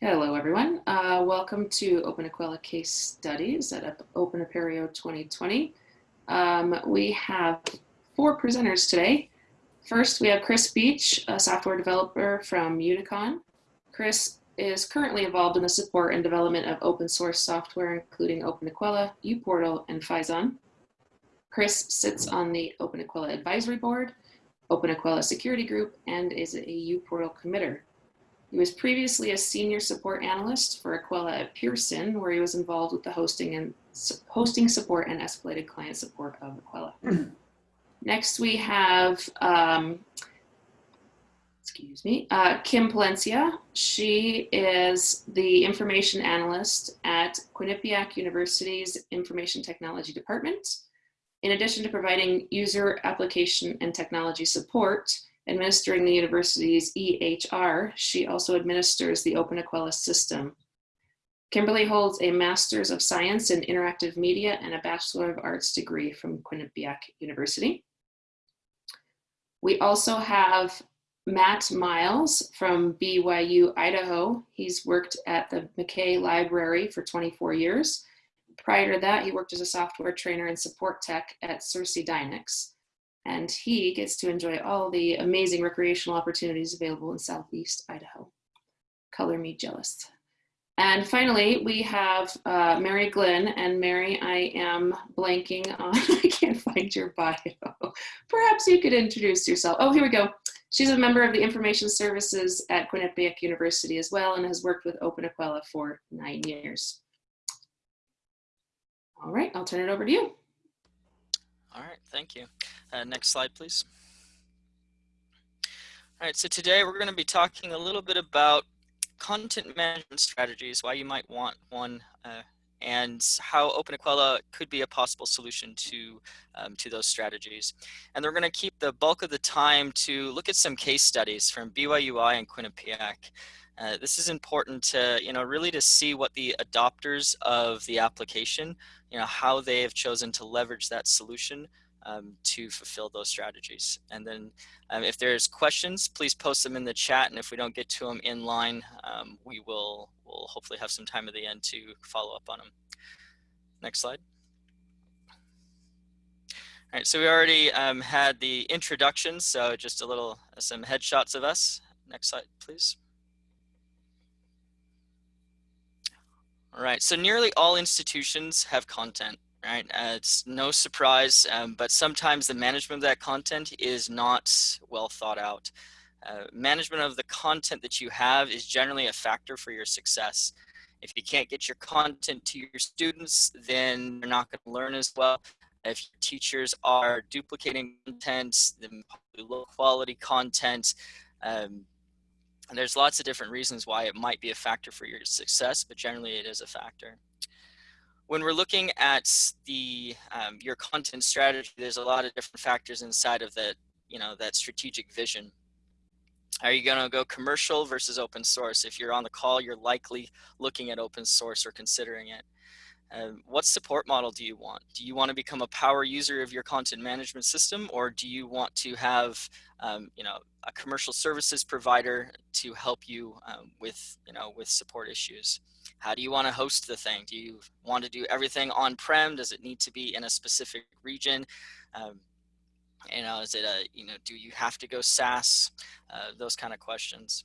Hello, everyone. Uh, welcome to Open Equella Case Studies at Open Apereo 2020. Um, we have four presenters today. First, we have Chris Beach, a software developer from Unicon. Chris is currently involved in the support and development of open source software, including Open Equella, uPortal, and Phison. Chris sits on the Open Equella Advisory Board, Open Equella Security Group, and is a uPortal committer. He was previously a senior support analyst for Equella at Pearson, where he was involved with the hosting and hosting support and escalated client support of Equella. Next, we have, um, excuse me, uh, Kim Palencia. She is the information analyst at Quinnipiac University's Information Technology Department. In addition to providing user application and technology support, Administering the university's EHR, she also administers the Open Equella system. Kimberly holds a Master's of Science in Interactive Media and a Bachelor of Arts degree from Quinnipiac University. We also have Matt Miles from BYU, Idaho. He's worked at the McKay Library for 24 years. Prior to that, he worked as a software trainer and support tech at Sirsi Dynix and he gets to enjoy all the amazing recreational opportunities available in Southeast Idaho. Color me jealous. And finally, we have uh, Mary Glenn. And Mary, I am blanking on, I can't find your bio. Perhaps you could introduce yourself. Oh, here we go. She's a member of the Information Services at Quinnipiac University as well and has worked with Open Equella for nine years. All right, I'll turn it over to you. All right, thank you. Uh, next slide, please. All right, so today we're going to be talking a little bit about content management strategies, why you might want one, uh, and how Open Equella could be a possible solution to, um, to those strategies. And we're going to keep the bulk of the time to look at some case studies from BYUI and Quinnipiac. Uh, this is important to, you know, really to see what the adopters of the application, you know, how they have chosen to leverage that solution um, to fulfill those strategies. And then um, if there's questions, please post them in the chat. And if we don't get to them in line, um, we will will hopefully have some time at the end to follow up on them. Next slide. All right, so we already um, had the introduction, so just a little, some headshots of us. Next slide, please. All right, so nearly all institutions have content right? Uh, it's no surprise, um, but sometimes the management of that content is not well thought out. Uh, management of the content that you have is generally a factor for your success. If you can't get your content to your students, then they're not going to learn as well. If teachers are duplicating content, then low quality content, um, and there's lots of different reasons why it might be a factor for your success, but generally it is a factor when we're looking at the um, your content strategy, there's a lot of different factors inside of that, you know, that strategic vision. Are you going to go commercial versus open source? If you're on the call, you're likely looking at open source or considering it. Um, what support model do you want? Do you want to become a power user of your content management system, or do you want to have, um, you know, a commercial services provider to help you um, with, you know, with support issues? How do you want to host the thing? Do you want to do everything on-prem? Does it need to be in a specific region? Um, you know, is it a, you know, do you have to go SaaS? Uh, those kind of questions.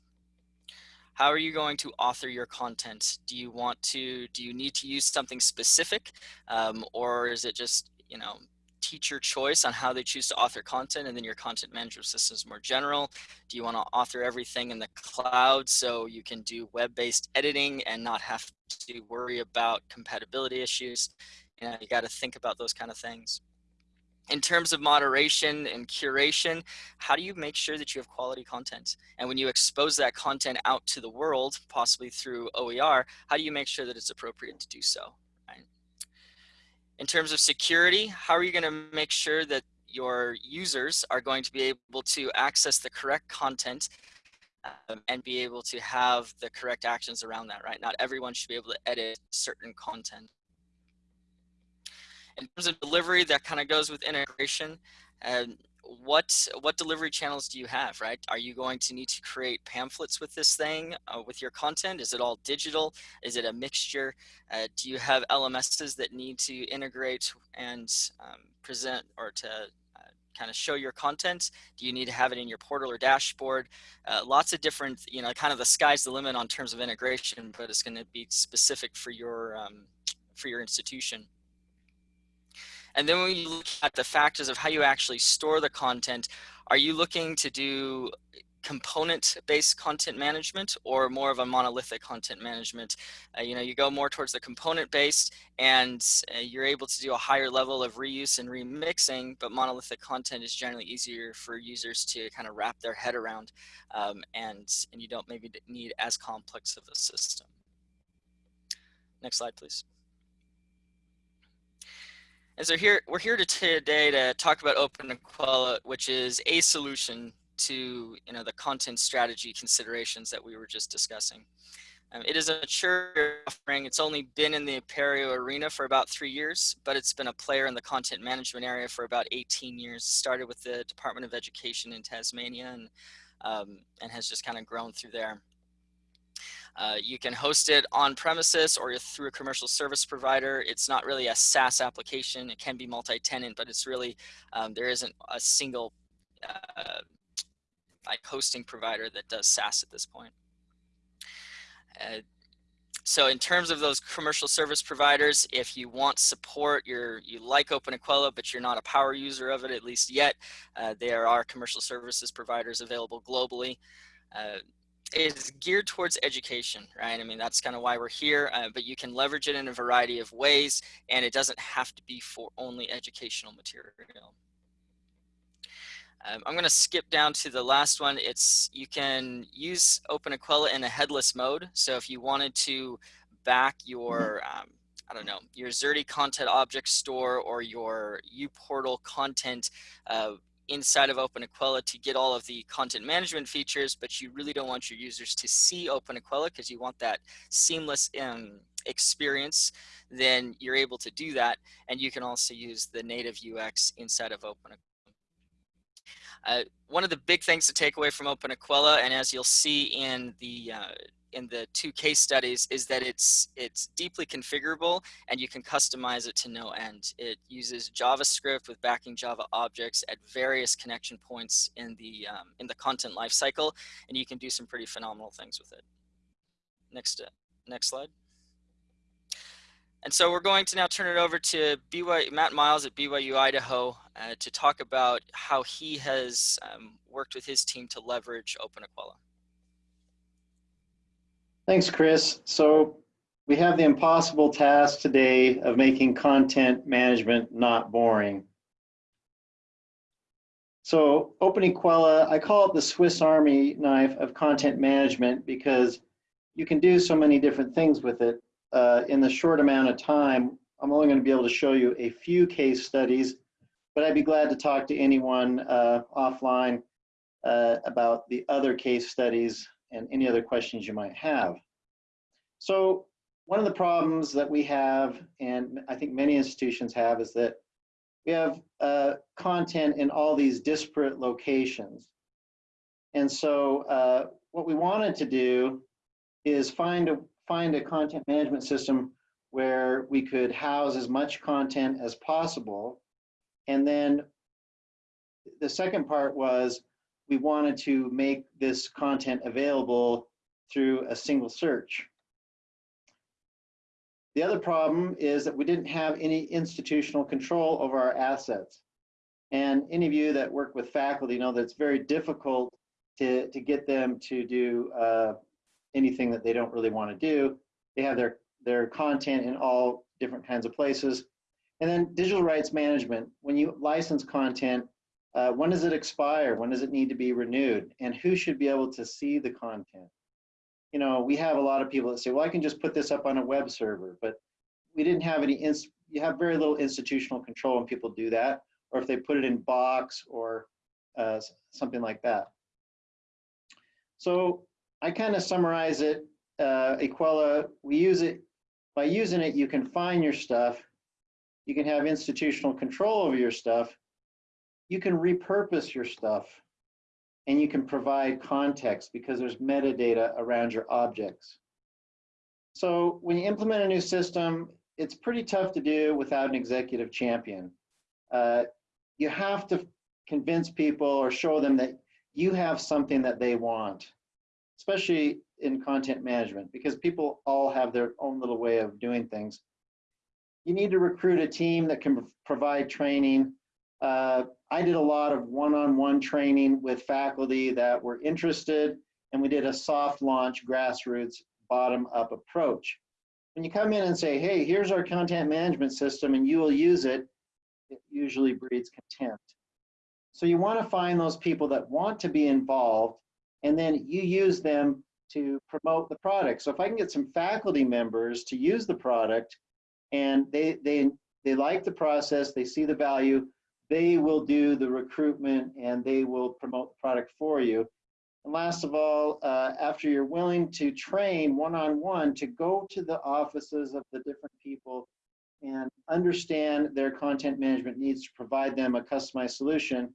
How are you going to author your content? Do you want to, do you need to use something specific? Um, or is it just, you know, teacher choice on how they choose to author content and then your content management system is more general. Do you want to author everything in the cloud so you can do web-based editing and not have to worry about compatibility issues? You know, you got to think about those kind of things. In terms of moderation and curation, how do you make sure that you have quality content? And when you expose that content out to the world, possibly through OER, how do you make sure that it's appropriate to do so? In terms of security, how are you going to make sure that your users are going to be able to access the correct content um, and be able to have the correct actions around that, right? Not everyone should be able to edit certain content. In terms of delivery, that kind of goes with integration. And what what delivery channels do you have right? Are you going to need to create pamphlets with this thing uh, with your content? Is it all digital? Is it a mixture? Uh, do you have lms's that need to integrate and um, present or to uh, kind of show your content? Do you need to have it in your portal or dashboard? Uh, lots of different you know kind of the sky's the limit on terms of integration but it's going to be specific for your um, for your institution and then when you look at the factors of how you actually store the content, are you looking to do component-based content management or more of a monolithic content management? Uh, you know, you go more towards the component-based and uh, you're able to do a higher level of reuse and remixing, but monolithic content is generally easier for users to kind of wrap their head around um, and, and you don't maybe need as complex of a system. Next slide, please. And so here, we're here to today to talk about Open Equella, which is a solution to you know, the content strategy considerations that we were just discussing. Um, it is a mature offering. It's only been in the Apereo arena for about three years, but it's been a player in the content management area for about 18 years. Started with the Department of Education in Tasmania and, um, and has just kind of grown through there. Uh, you can host it on premises or through a commercial service provider. It's not really a SaaS application. It can be multi-tenant, but it's really, um, there isn't a single uh, like hosting provider that does SaaS at this point. Uh, so in terms of those commercial service providers, if you want support, you're, you like Open Equella, but you're not a power user of it, at least yet, uh, there are commercial services providers available globally. Uh, is geared towards education, right? I mean, that's kind of why we're here, uh, but you can leverage it in a variety of ways, and it doesn't have to be for only educational material. Um, I'm going to skip down to the last one. It's you can use Open Equella in a headless mode. So if you wanted to back your, um, I don't know, your Xerte content object store or your uPortal content uh, inside of Open Equella to get all of the content management features, but you really don't want your users to see Open Equella because you want that seamless um, experience, then you're able to do that. And you can also use the native UX inside of Open Equella. Uh, one of the big things to take away from Open Equella, and as you'll see in the uh, in the two case studies is that it's it's deeply configurable and you can customize it to no end. It uses JavaScript with backing Java objects at various connection points in the um, in the content lifecycle, and you can do some pretty phenomenal things with it. Next, uh, next slide. And so we're going to now turn it over to Matt Miles at BYU Idaho uh, to talk about how he has um, worked with his team to leverage Open Equella. Thanks, Chris. So we have the impossible task today of making content management not boring. So Open Equella, I call it the Swiss Army knife of content management because you can do so many different things with it. Uh, in the short amount of time, I'm only going to be able to show you a few case studies, but I'd be glad to talk to anyone uh, offline uh, about the other case studies and any other questions you might have. So one of the problems that we have, and I think many institutions have, is that we have uh, content in all these disparate locations. And so uh, what we wanted to do is find a, find a content management system where we could house as much content as possible. And then the second part was we wanted to make this content available through a single search. The other problem is that we didn't have any institutional control over our assets. And any of you that work with faculty know that it's very difficult to, to get them to do uh, anything that they don't really want to do. They have their, their content in all different kinds of places. And then digital rights management, when you license content, uh, when does it expire? When does it need to be renewed? And who should be able to see the content? You know, we have a lot of people that say, well, I can just put this up on a web server, but we didn't have any, you have very little institutional control when people do that, or if they put it in Box or uh, something like that. So I kind of summarize it, uh, Equella, we use it, by using it, you can find your stuff, you can have institutional control over your stuff, you can repurpose your stuff and you can provide context because there's metadata around your objects. So when you implement a new system, it's pretty tough to do without an executive champion. Uh, you have to convince people or show them that you have something that they want, especially in content management, because people all have their own little way of doing things. You need to recruit a team that can provide training. Uh, I did a lot of one-on-one -on -one training with faculty that were interested, and we did a soft launch grassroots bottom-up approach. When you come in and say, hey, here's our content management system and you will use it, it usually breeds contempt. So you want to find those people that want to be involved and then you use them to promote the product. So if I can get some faculty members to use the product and they, they, they like the process, they see the value, they will do the recruitment and they will promote the product for you. And last of all, uh, after you're willing to train one-on-one -on -one to go to the offices of the different people and understand their content management needs to provide them a customized solution,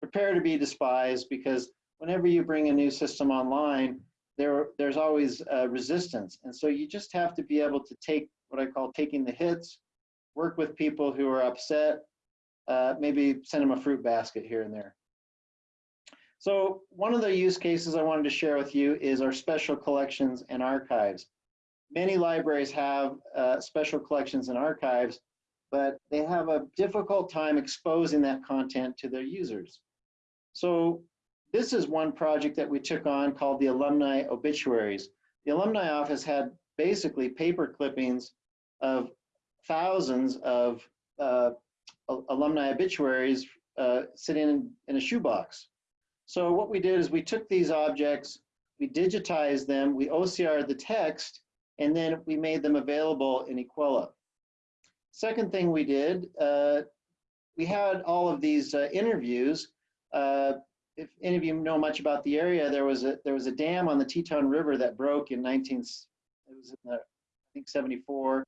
prepare to be despised because whenever you bring a new system online, there, there's always uh, resistance. And so you just have to be able to take what I call taking the hits, work with people who are upset, uh, maybe send them a fruit basket here and there. So one of the use cases I wanted to share with you is our special collections and archives. Many libraries have uh, special collections and archives, but they have a difficult time exposing that content to their users. So this is one project that we took on called the Alumni Obituaries. The Alumni Office had basically paper clippings of thousands of uh, alumni obituaries uh, sitting in, in a shoebox. So what we did is we took these objects, we digitized them, we OCR'd the text, and then we made them available in Equella. Second thing we did, uh, we had all of these uh, interviews. Uh, if any of you know much about the area, there was a there was a dam on the Teton River that broke in 19 it was in the I think 74,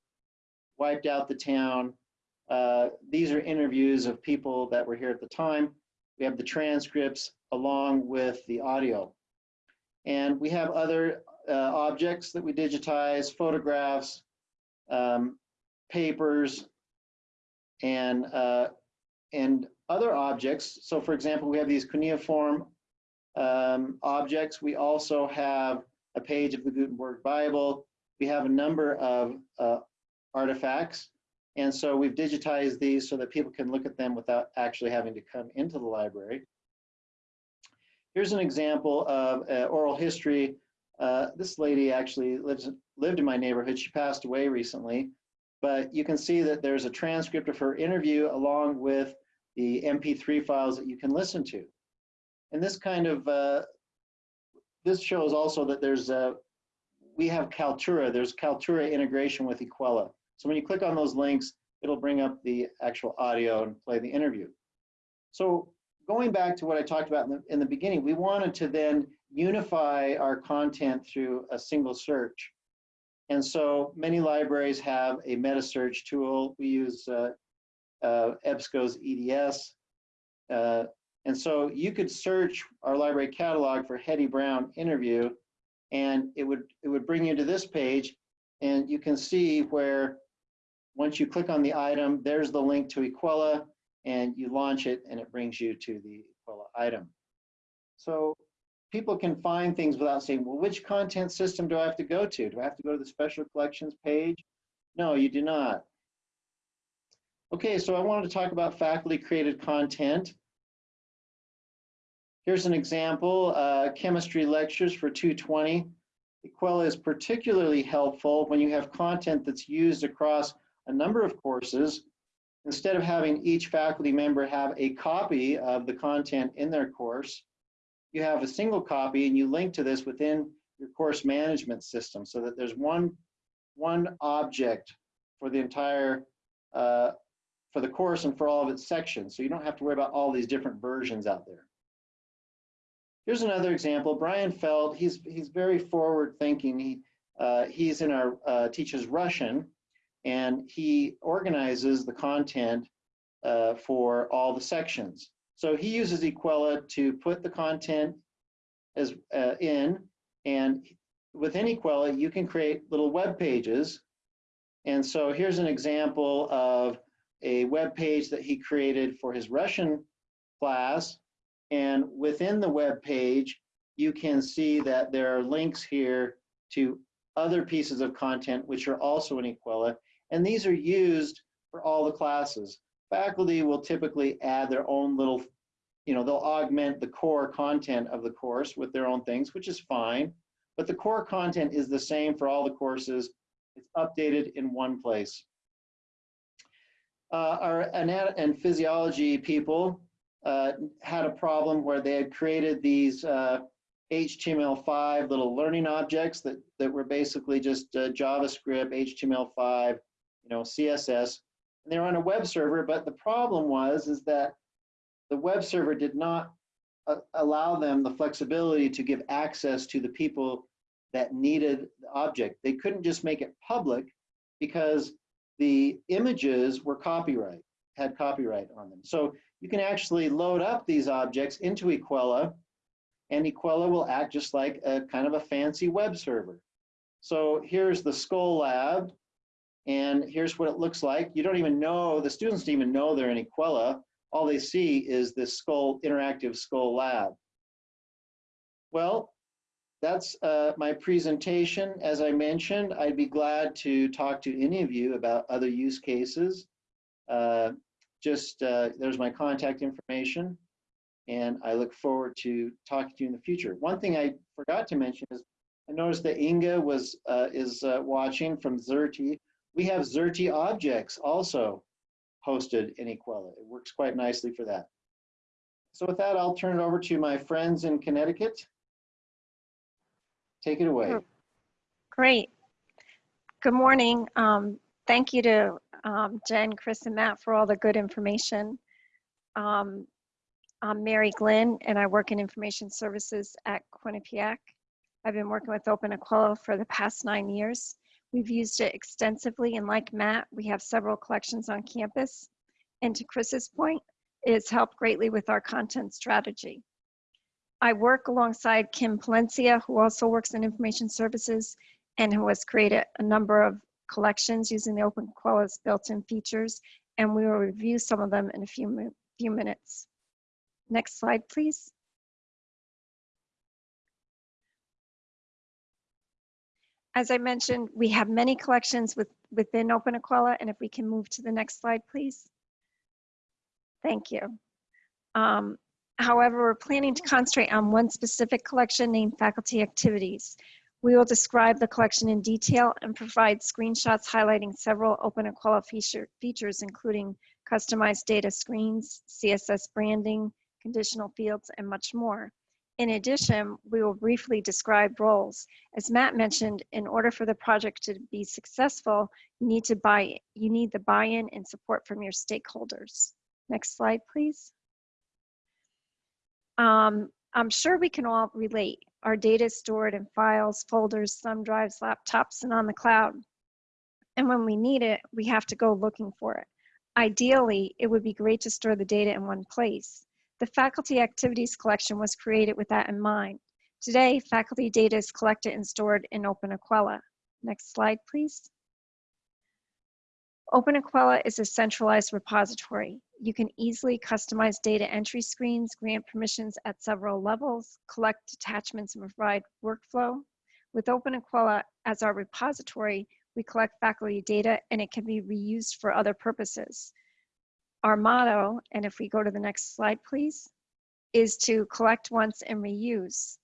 wiped out the town. Uh, these are interviews of people that were here at the time. We have the transcripts along with the audio. And we have other uh, objects that we digitize, photographs, um, papers, and, uh, and other objects. So for example, we have these cuneiform um, objects. We also have a page of the Gutenberg Bible. We have a number of uh, artifacts and so we've digitized these so that people can look at them without actually having to come into the library. Here's an example of uh, oral history. Uh, this lady actually lives lived in my neighborhood. She passed away recently, but you can see that there's a transcript of her interview along with the MP3 files that you can listen to. And this kind of, uh, this shows also that there's a, we have Kaltura, there's Kaltura integration with Equella. So when you click on those links, it'll bring up the actual audio and play the interview. So going back to what I talked about in the, in the beginning, we wanted to then unify our content through a single search. And so many libraries have a meta search tool. We use uh, uh, EBSCO's EDS. Uh, and so you could search our library catalog for Hetty Brown interview, and it would, it would bring you to this page, and you can see where once you click on the item, there's the link to Equella and you launch it and it brings you to the Equella item. So people can find things without saying, well, which content system do I have to go to? Do I have to go to the special collections page? No, you do not. Okay, so I wanted to talk about faculty created content. Here's an example, uh, chemistry lectures for 220. Equella is particularly helpful when you have content that's used across a number of courses, instead of having each faculty member have a copy of the content in their course, you have a single copy and you link to this within your course management system so that there's one, one object for the entire, uh, for the course and for all of its sections. So you don't have to worry about all these different versions out there. Here's another example. Brian Feld, he's, he's very forward thinking. He, uh, he's in our, uh, teaches Russian and he organizes the content uh, for all the sections. So he uses Equella to put the content as uh, in, and within Equella, you can create little web pages. And so here's an example of a web page that he created for his Russian class. And within the web page, you can see that there are links here to other pieces of content which are also in Equella. And these are used for all the classes. Faculty will typically add their own little, you know, they'll augment the core content of the course with their own things, which is fine. But the core content is the same for all the courses. It's updated in one place. Uh, our anat and physiology people uh, had a problem where they had created these uh, HTML5 little learning objects that, that were basically just uh, JavaScript, HTML5, you know, CSS, and they were on a web server, but the problem was is that the web server did not uh, allow them the flexibility to give access to the people that needed the object. They couldn't just make it public because the images were copyright, had copyright on them. So you can actually load up these objects into Equella and Equella will act just like a kind of a fancy web server. So here's the Skull Lab, and here's what it looks like. You don't even know, the students don't even know they're in Equella. All they see is this Skull Interactive Skull Lab. Well, that's uh, my presentation. As I mentioned, I'd be glad to talk to any of you about other use cases. Uh, just, uh, there's my contact information and I look forward to talking to you in the future. One thing I forgot to mention is I noticed that Inga was uh, is uh, watching from Xerte. We have Xerte objects also hosted in Equella. It works quite nicely for that. So with that, I'll turn it over to my friends in Connecticut. Take it away. Great. Good morning. Um, thank you to um, Jen, Chris, and Matt for all the good information. Um, I'm Mary Glynn, and I work in information services at Quinnipiac. I've been working with Open Equella for the past nine years. We've used it extensively, and like Matt, we have several collections on campus. And to Chris's point, it's helped greatly with our content strategy. I work alongside Kim Palencia, who also works in information services and who has created a number of collections using the Open Equella's built-in features, and we will review some of them in a few, few minutes. Next slide, please. As I mentioned, we have many collections with, within Open Equella, and if we can move to the next slide, please. Thank you. Um, however, we're planning to concentrate on one specific collection named Faculty Activities. We will describe the collection in detail and provide screenshots highlighting several Open Equella feature, features, including customized data screens, CSS branding, conditional fields, and much more. In addition, we will briefly describe roles. As Matt mentioned, in order for the project to be successful, you need to buy, you need the buy-in and support from your stakeholders. Next slide, please. Um, I'm sure we can all relate. Our data is stored in files, folders, thumb drives, laptops, and on the cloud. And when we need it, we have to go looking for it. Ideally, it would be great to store the data in one place. The faculty activities collection was created with that in mind. Today, faculty data is collected and stored in Open Equella. Next slide, please. Open Equella is a centralized repository. You can easily customize data entry screens, grant permissions at several levels, collect attachments and provide workflow. With Open Equella as our repository, we collect faculty data and it can be reused for other purposes our motto, and if we go to the next slide, please, is to collect once and reuse.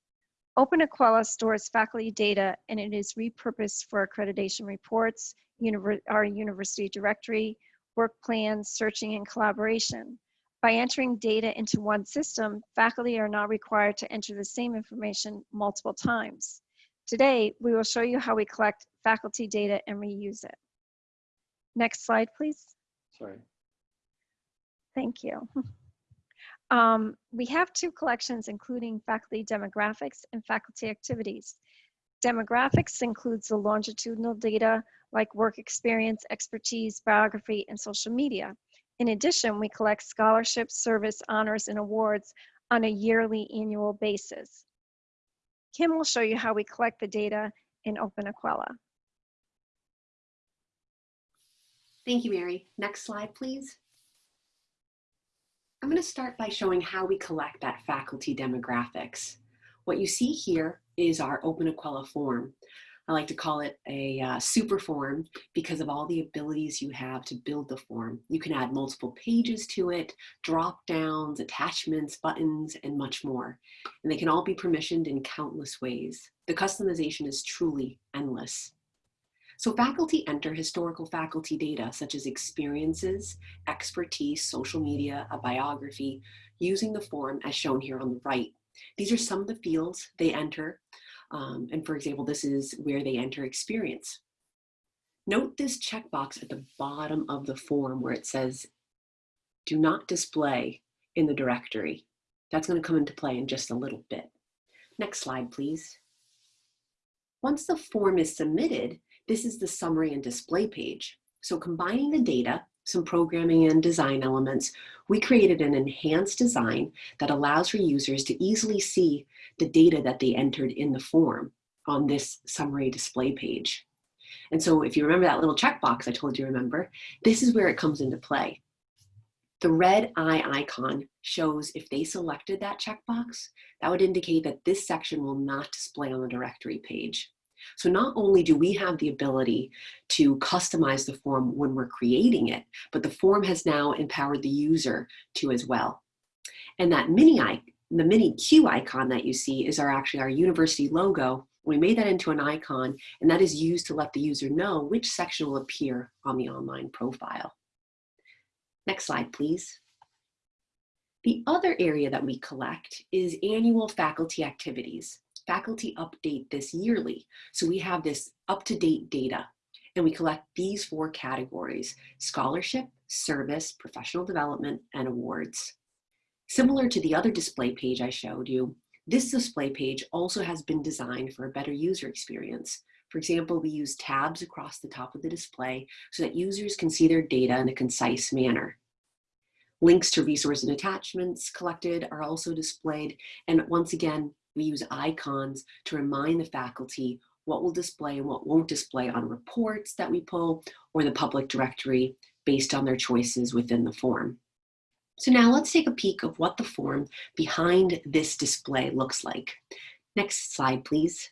Open Equella stores faculty data and it is repurposed for accreditation reports, univer our university directory, work plans, searching, and collaboration. By entering data into one system, faculty are not required to enter the same information multiple times. Today, we will show you how we collect faculty data and reuse it. Next slide, please. Sorry. Thank you. Um, we have two collections including faculty demographics and faculty activities. Demographics includes the longitudinal data like work experience, expertise, biography, and social media. In addition, we collect scholarships, service, honors, and awards on a yearly annual basis. Kim will show you how we collect the data in Open Equella. Thank you, Mary. Next slide, please. I'm going to start by showing how we collect that faculty demographics. What you see here is our Open Equella form. I like to call it a uh, super form because of all the abilities you have to build the form. You can add multiple pages to it, drop downs, attachments, buttons, and much more. And they can all be permissioned in countless ways. The customization is truly endless. So faculty enter historical faculty data such as experiences, expertise, social media, a biography, using the form as shown here on the right. These are some of the fields they enter. Um, and for example, this is where they enter experience. Note this checkbox at the bottom of the form where it says, do not display in the directory. That's gonna come into play in just a little bit. Next slide, please. Once the form is submitted, this is the summary and display page. So combining the data, some programming and design elements, we created an enhanced design that allows for users to easily see the data that they entered in the form on this summary display page. And so if you remember that little checkbox I told you remember, this is where it comes into play. The red eye icon shows if they selected that checkbox, that would indicate that this section will not display on the directory page. So not only do we have the ability to customize the form when we're creating it, but the form has now empowered the user to as well. And that mini the mini Q icon that you see is our actually our university logo. We made that into an icon and that is used to let the user know which section will appear on the online profile. Next slide, please. The other area that we collect is annual faculty activities. Faculty update this yearly. So we have this up-to-date data and we collect these four categories, scholarship, service, professional development, and awards. Similar to the other display page I showed you, this display page also has been designed for a better user experience. For example, we use tabs across the top of the display so that users can see their data in a concise manner. Links to resources and attachments collected are also displayed. And once again, we use icons to remind the faculty what will display and what won't display on reports that we pull or the public directory based on their choices within the form. So now let's take a peek of what the form behind this display looks like. Next slide, please.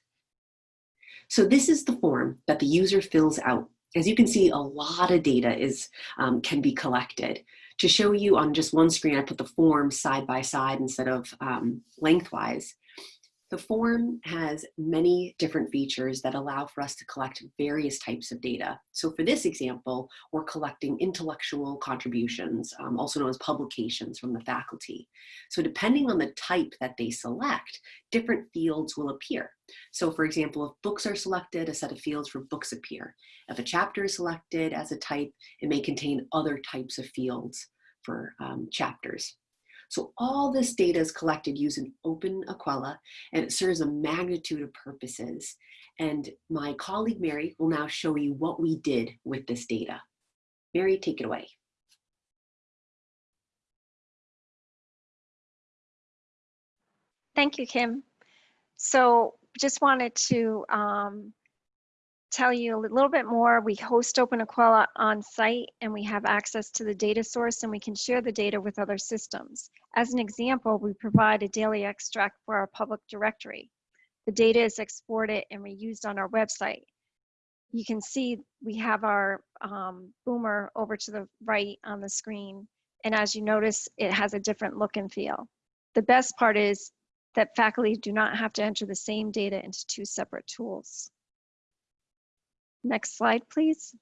So this is the form that the user fills out. As you can see, a lot of data is um, can be collected. To show you on just one screen, I put the form side by side instead of um, lengthwise. The form has many different features that allow for us to collect various types of data. So for this example, we're collecting intellectual contributions, um, also known as publications from the faculty. So depending on the type that they select, different fields will appear. So for example, if books are selected, a set of fields for books appear. If a chapter is selected as a type, it may contain other types of fields for um, chapters. So all this data is collected using Open Equella and it serves a magnitude of purposes. And my colleague Mary will now show you what we did with this data. Mary, take it away. Thank you, Kim. So just wanted to um, tell you a little bit more. We host Open Equella on site and we have access to the data source and we can share the data with other systems. As an example, we provide a daily extract for our public directory. The data is exported and reused on our website. You can see we have our um, boomer over to the right on the screen. And as you notice, it has a different look and feel. The best part is that faculty do not have to enter the same data into two separate tools. Next slide, please.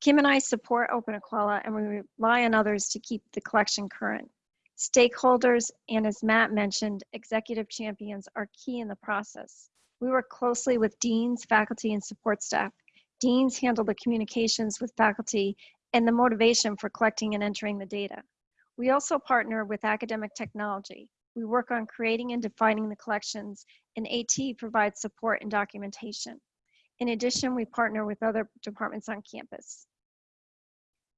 Kim and I support Open Equella and we rely on others to keep the collection current. Stakeholders and as Matt mentioned, executive champions are key in the process. We work closely with deans, faculty, and support staff. Deans handle the communications with faculty and the motivation for collecting and entering the data. We also partner with academic technology. We work on creating and defining the collections, and AT provides support and documentation. In addition, we partner with other departments on campus.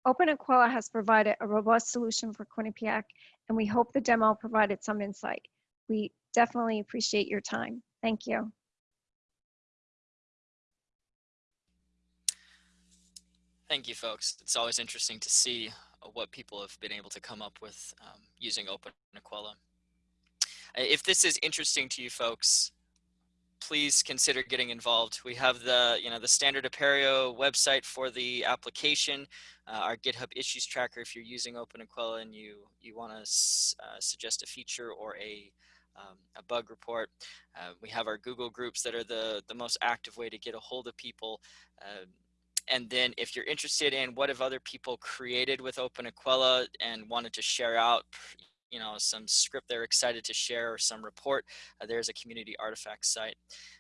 Open Equella has provided a robust solution for Quinnipiac, and we hope the demo provided some insight. We definitely appreciate your time. Thank you. Thank you, folks. It's always interesting to see what people have been able to come up with um, using Open Equella. If this is interesting to you folks, please consider getting involved. We have the, you know, the standard Apereo website for the application, uh, our GitHub issues tracker if you're using Open Equella and you, you want to uh, suggest a feature or a, um, a bug report. Uh, we have our Google groups that are the, the most active way to get a hold of people. Uh, and then if you're interested in what have other people created with Open Equella and wanted to share out, you know, some script they're excited to share or some report, uh, there's a community artifact site.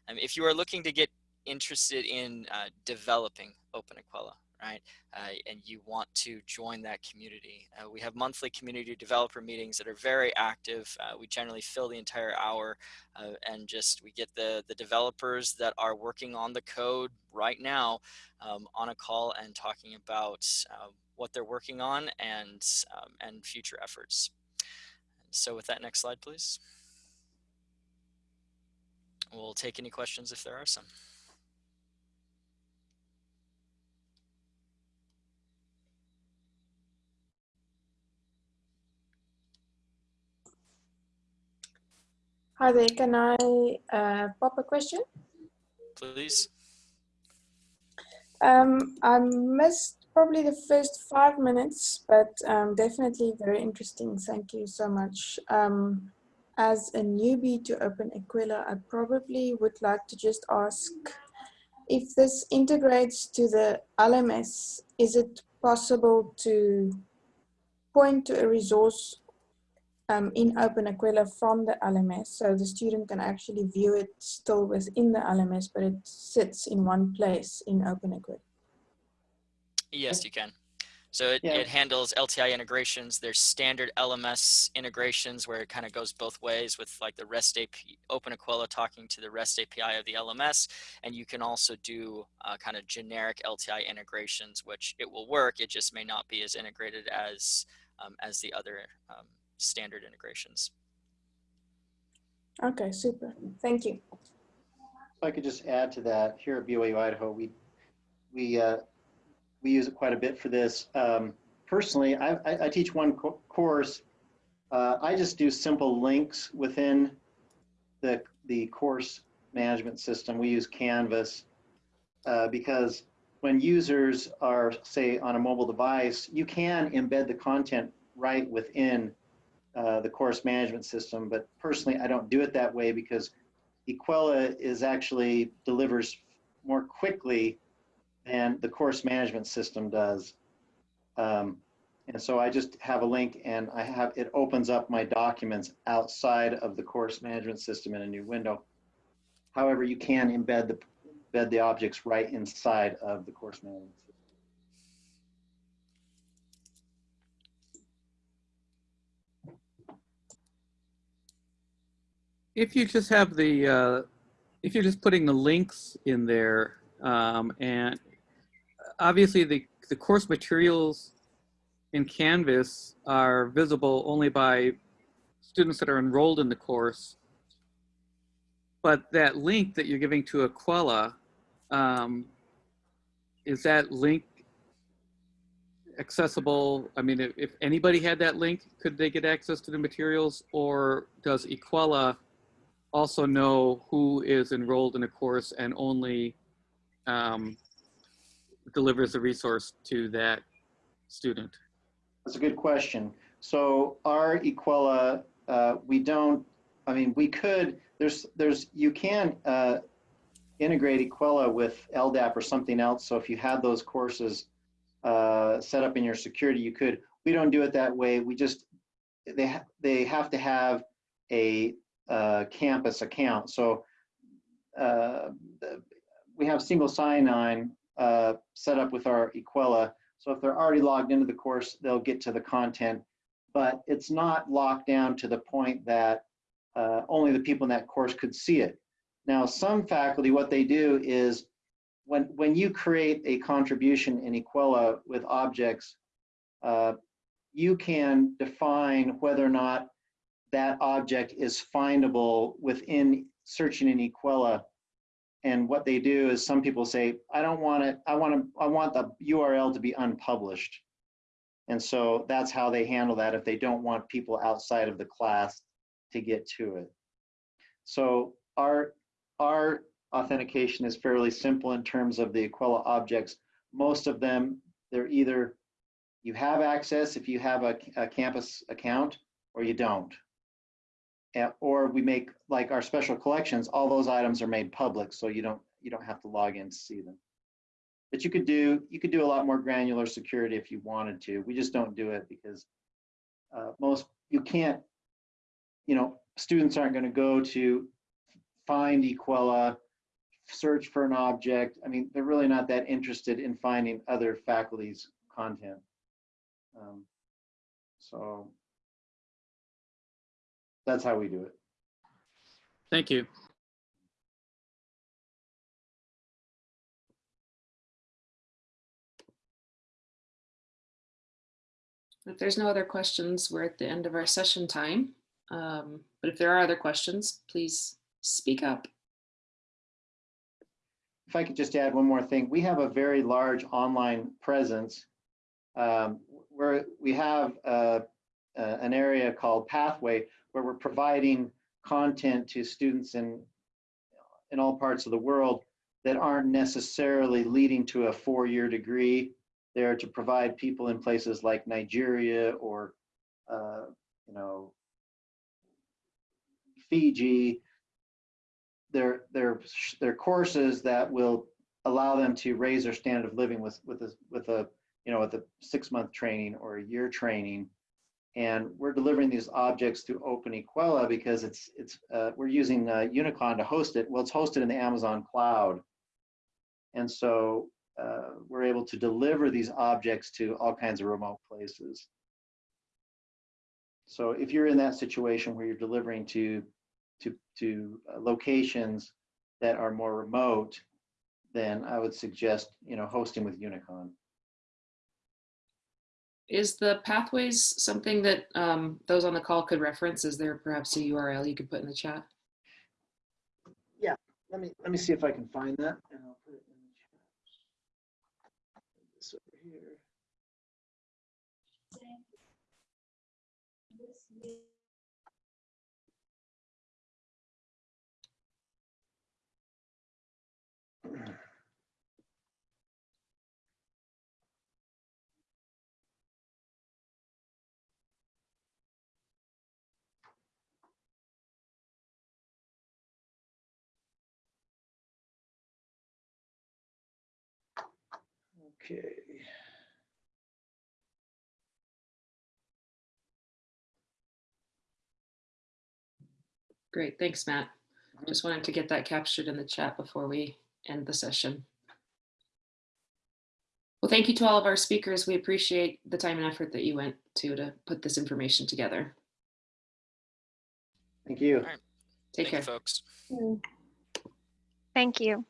Um, if you are looking to get interested in uh, developing Open Equella, right, uh, and you want to join that community, uh, we have monthly community developer meetings that are very active. Uh, we generally fill the entire hour uh, and just we get the, the developers that are working on the code right now um, on a call and talking about what they're working on and, um, and future efforts. So with that next slide, please. We'll take any questions if there are some. Hi there, can I uh, pop a question? Please. Um, I missed probably the first five minutes, but um, definitely very interesting. Thank you so much. Um, as a newbie to Open Equella, I probably would like to just ask if this integrates to the LMS, is it possible to point to a resource um, in Open Equella from the LMS so the student can actually view it still within the LMS, but it sits in one place in Open Equella. Yes, you can. So it, Yeah. it handles LTI integrations. There's standard LMS integrations where it kind of goes both ways with like the REST API, Open Equella talking to the REST API of the LMS. And you can also do uh, kind of generic LTI integrations, which it will work. It just may not be as integrated as, um, as the other um, standard integrations. Okay, super. Thank you. If I could just add to that, here at BYU Idaho, we, we, uh, we use it quite a bit for this. Um, personally, I, I, I teach one co- course. Uh, I just do simple links within the, the course management system. We use Canvas uh, because when users are, say, on a mobile device, you can embed the content right within uh, the course management system. But personally, I don't do it that way because Equella is actually delivers more quickly than the course management system does. Um, and so I just have a link and I have, it opens up my documents outside of the course management system in a new window. However, you can embed the, embed the objects right inside of the course management system. if you just have the, uh, if you're just putting the links in there, um, and obviously the, the course materials in Canvas are visible only by students that are enrolled in the course. But that link that you're giving to Equella, um, is that link accessible? I mean, if, if anybody had that link, could they get access to the materials? Or does Equella also know who is enrolled in a course and only um, delivers the resource to that student? That's a good question. So our Equella, uh, we don't, I mean, we could, there's, there's, you can uh, integrate Equella with LDAP or something else. So if you had those courses uh, set up in your security, you could. We don't do it that way. We just, they, ha they have to have a uh, campus account. So uh, we have single sign-on uh, set up with our Equella. So if they're already logged into the course, they'll get to the content, but it's not locked down to the point that uh, only the people in that course could see it. Now, some faculty, what they do is when, when you create a contribution in Equella with objects, uh, you can define whether or not that object is findable within searching in Equella. And what they do is some people say, I don't want it, I want to, I want the URL to be unpublished. And so that's how they handle that if they don't want people outside of the class to get to it. So our, our authentication is fairly simple in terms of the Equella objects. Most of them, they're either you have access if you have a, a campus account or you don't. Or we make like our special collections, all those items are made public, so you don't you don't have to log in to see them. But you could do you could do a lot more granular security if you wanted to. We just don't do it because uh, most you can't. You know, students aren't going to go to find Equella, search for an object. I mean, they're really not that interested in finding other faculty's content. Um, so that's how we do it. Thank you. If there's no other questions, we're at the end of our session time. Um, but if there are other questions, please speak up. If I could just add one more thing, we have a very large online presence um, where we have uh, uh, an area called Pathway where we're providing content to students in in all parts of the world that aren't necessarily leading to a four-year degree. They're to provide people in places like Nigeria or uh, you know Fiji they're, they're, they're courses that will allow them to raise their standard of living with, with a, with a, you know, with a six month training or a year training. And we're delivering these objects through Open Equella because it's, it's, uh, we're using uh, Unicon to host it. Well, it's hosted in the Amazon cloud. And so uh, we're able to deliver these objects to all kinds of remote places. So if you're in that situation where you're delivering to to, to uh, locations that are more remote, then I would suggest, you know, hosting with Unicon. Is the pathways something that um, those on the call could reference? Is there perhaps a URL you could put in the chat? Yeah, let me, let me see if I can find that. and I'll put it in the chat. This over here. Okay. Great, thanks, Matt. Just wanted to get that captured in the chat before we end the session. Well, thank you to all of our speakers. We appreciate the time and effort that you went to to put this information together. Thank you. Take Thank care. you, folks. Thank you.